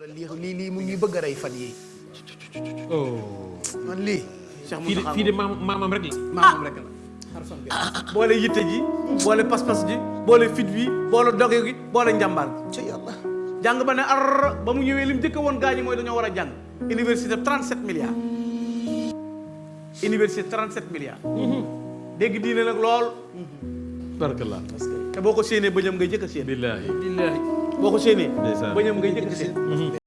lii lii lii mu ñuy bëgg a rey fan yii. oh. man lii. Cheikh Moussa fii de maam maamam rek la. maamam rek la. boole yitte ji boole pas-pas ji boole fit bi boole doge gi boole njàmbaar ci yàlla jàng ba ne ar ba mu ñëwee lim njëkk woon gaañi mooy dañoo war a jàng université 37 milliards université 37 milliards. Mhm. dégg diine nag lool. barakallah. te boo ko séenee bëñam ngay jëkk a séen. billaahi billaahi boo ko séenee. bëñam ngay jëkk a séen. Mhm.